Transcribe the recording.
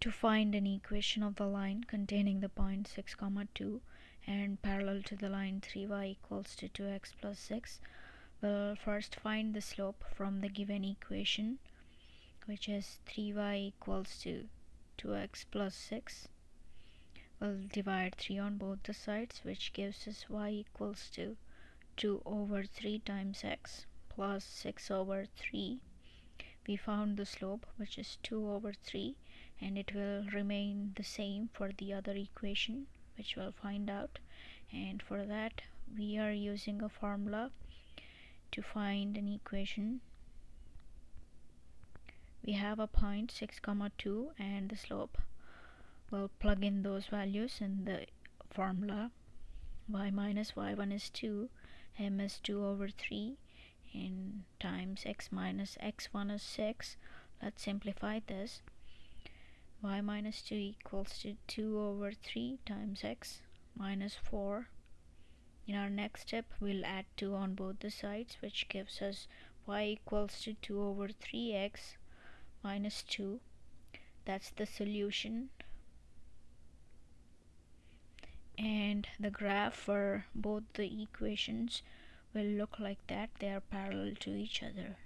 to find an equation of the line containing the point 6 comma 2 and parallel to the line 3y equals to 2x plus 6 we'll first find the slope from the given equation which is 3y equals to 2x plus 6 we'll divide 3 on both the sides which gives us y equals to 2 over 3 times x plus 6 over 3 we found the slope which is 2 over 3 and it will remain the same for the other equation which we'll find out. And for that we are using a formula to find an equation. We have a point 6 comma 2 and the slope. We'll plug in those values in the formula. Y minus y1 is 2 m is 2 over 3 and times x minus x1 is 6 let's simplify this y minus 2 equals to 2 over 3 times x minus 4 in our next step we'll add 2 on both the sides which gives us y equals to 2 over 3x minus 2 that's the solution. And the graph for both the equations will look like that. They are parallel to each other